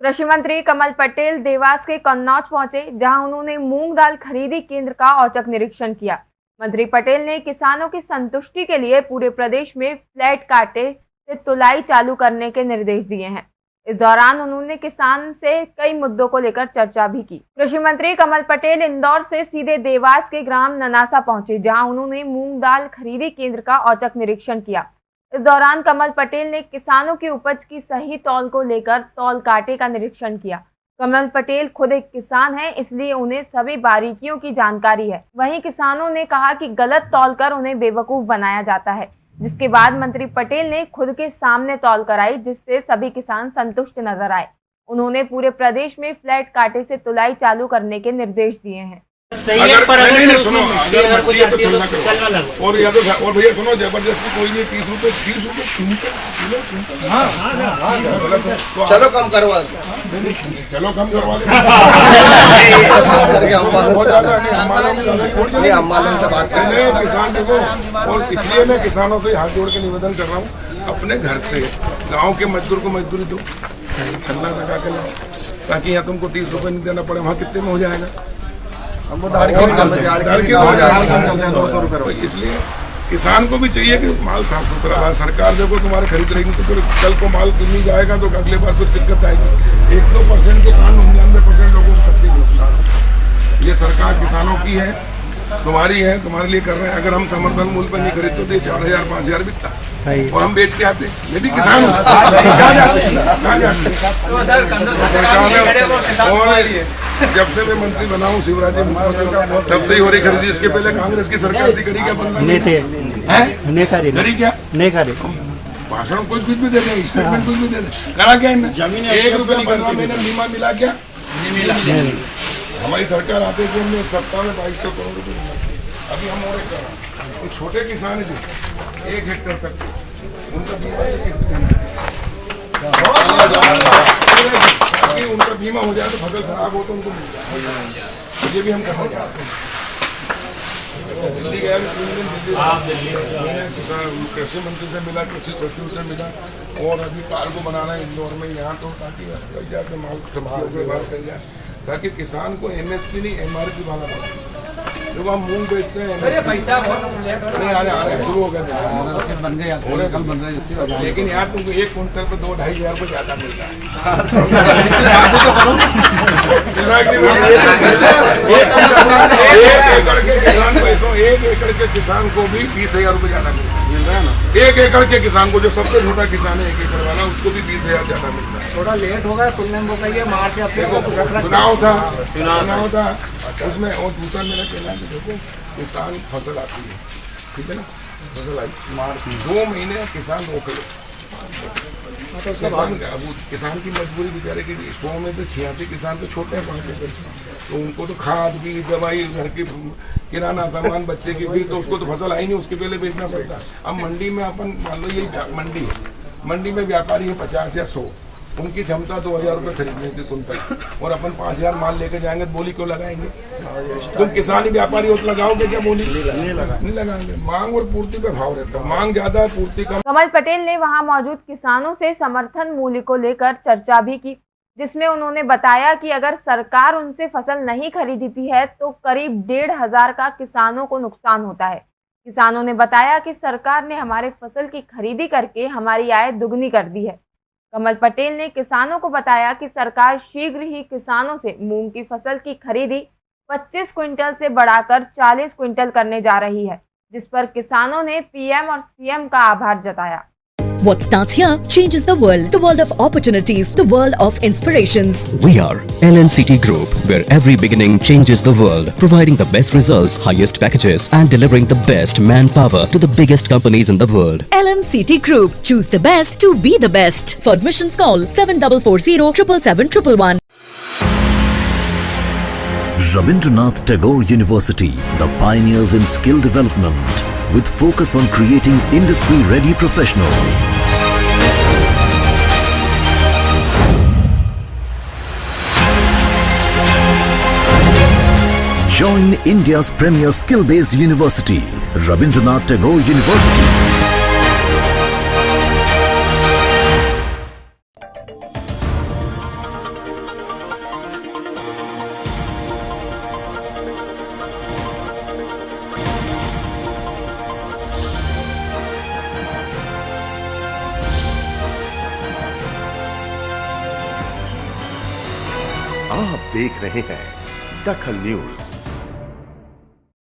कृषि मंत्री कमल पटेल देवास के कन्नौज पहुँचे, जहाँ उन्होंने मूंग दाल खरीदी केंद्र का औचक निरीक्षण किया। मंत्री पटेल ने किसानों की संतुष्टि के लिए पूरे प्रदेश में फ्लैट काटे से तुलाई चालू करने के निर्देश दिए हैं। इस दौरान उन्होंने किसान से कई मुद्दों को लेकर चर्चा भी की। कृषि मंत्री कमल पटेल इंदौर से सीधे देवास के ग्राम ननासा पहुँचे, जहाँ उन्होंने मूंग दाल खरीदी केंद्र का औचक निरीक्षण किया। इस दौरान कमल पटेल ने किसानों की उपज की सही तौल को लेकर तौल काटे का निरीक्षण किया। कमल पटेल खुद एक किसान हैं, इसलिए उन्हें सभी बारीकियों की जानकारी है। वहीं किसानों ने कहा कि गलत तौल कर उन्हें बेवकूफ़ बनाया जाता है, जिसके बाद मंत्री पटेल ने खुद के सामने तौल कराई, जिससे सभी किसान संतुष्ट नज़र आए। उन्होंने पूरे प्रदेश में फ्लैट काटे से तुलाई चालू करने के निर्देश दिए हैं। सही है पर अगर नहीं, सुनो अगर कुछ तो चलना करो। और या तो और भैया सुनो ज़बरदस्ती कोई नहीं तीस रुपए तीस रुपए हाँ है। तो चलो कम करवा चलो कम करवा करके हम से बात कर रहे किसान देखो और इसलिए मैं किसानों से हाथ जोड़ के निवेदन कर रहा हूँ अपने घर से गाँव के मजदूर को मजदूरी दो। ठंडा लगा के लाओ ताकि यहाँ तुमको तीस रुपए नहीं देना पड़े वहाँ कितने में हो जाएगा? इसलिए किसान को भी चाहिए कि माल साफ़ सुथरा माल सरकार देखो तुम्हारे खरीद रहेगी तो फिर कल को माल नहीं जाएगा तो अगले बार कुछ दिक्कत आएगी। एक दो परसेंट के कारण निन्यानवे परसेंट लोगों को तकलीफ़ नुकसान ये सरकार किसानों की है तुम्हारी है तुम्हारे लिए कर रहे हैं। अगर हम समर्थन मूल्य पर नहीं खरीदते तो ये चार हज़ार पाँच हज़ार बिकता और हम बेच के आते मैं भी किसान हूँ हैं? हैं? और जब से मैं मंत्री बना हूँ शिवराज तब से ही हो रही खरीदी इसके पहले कांग्रेस की सरकार थी करी क्या बंदा नहीं थे है नहीं करे करी क्या नहीं करे भाषण कुछ कुछ भी दे दें स्टेटमेंट कुछ भी दे दें करा क्या इनने एक रुपया पंद्रह महीने बीमा मिला क्या मिला हमारी सरकार आते थे हमने सप्ताह में बाईस सौ करोड़ रुपए मिला अभी हम और एक कर रहे हैं। तो छोटे किसान जो। एक हेक्टेयर तक। उनका बीमा एक ताकि उनका बीमा हो जाए तो फ़सल खराब हो तो उनको मिल जाए। तो ये भी हम करने जा रहे हैं। दिल्ली गया तीन दिन दिल्ली किसान कृषि मंत्री से मिला कृषि सचिव से मिला। और अभी कार्गो बनाना है इंदौर में यहाँ तो ताकि माल संभाल के बाहर कर जाए। ताकि किसान को एमएसपी नहीं एमआरपी वाला मिले। जब हम मूंग बेचते हैं पैसा नहीं आ रहे आ रहे शुरू हो गए बन गया कल बन रहे है लेकिन यार तुमको एक कुंटल पे दो ढाई हज़ार रुपये ज़्यादा मिल रहा है एक एकड़ के किसान को तो एक एकड़ के किसान को भी बीस हज़ार रुपये ज़्यादा मिल रहा है ना? एक एकड़ के किसान को जो सबसे छोटा किसान है एक एकड़ वाला उसको भी बीस हज़ार ज़्यादा मिल रहा है थोड़ा लेट होगा तुमने कहिए मार्च रख रख चुनाव था। चुनाव था। उसमें और दूसरा मेरा कहना है देखो किसान फ़सल आती है। ठीक है ना? फ़सल आई। मार्च दो महीने किसान रोक ले। किसान का- अब वो किसान की मजबूरी बेचारे की सौ में से छियासी किसान तो छोटे हैं पाँच एकड़ तो उनको तो खाद भी दवाई घर की किराना सामान बच्चे की भी तो उसको तो फ़सल आई नहीं उसके पहले बेचना पड़ता। अब मंडी में अपन मान लो ये मंडी। है मंडी में व्यापारी है पचास या सौ। उनकी क्षमता दो हज़ार रुपये खरीदने की कुंटल। और अपन पाँच हज़ार माल लेके जाएँगे तो बोली क्यों लगाएँगे? तुम किसान व्यापारी हो तो लगाओगे क्या बोली? नहीं लगा। नहीं लगाएँगे। मांग और पूर्ति पे भाव रहता है। मांग ज़्यादा है पूर्ति कम। कमल पटेल ने वहाँ मौजूद किसानों से समर्थन मूल्य को लेकर चर्चा भी की। जिसमें उन्होंने बताया कि अगर सरकार उनसे फ़सल नहीं खरीदती है तो करीब डेढ़ हज़ार का किसानों को नुकसान होता है। किसानों ने बताया कि सरकार ने हमारे फ़सल की खरीदी करके हमारी आय दुगनी कर दी है। कमल पटेल ने किसानों को बताया कि सरकार शीघ्र ही किसानों से मूंग की फ़सल की खरीदी 25 क्विंटल से बढ़ाकर 40 क्विंटल करने जा रही है, जिस पर किसानों ने पीएम और सीएम का आभार जताया। What starts here changes the world. The world of opportunities, the world of inspirations. We are LNCT Group, where every beginning changes the world, providing the best results, highest packages, and delivering the best manpower to the biggest companies in the world. LNCT Group. Choose the best to be the best. For admissions call 7440 777 Rabindranath Tagore University, the pioneers in skill development, with focus on creating industry-ready professionals. Join India's premier skill-based university, Rabindranath Tagore University. आप देख रहे हैं दखल news.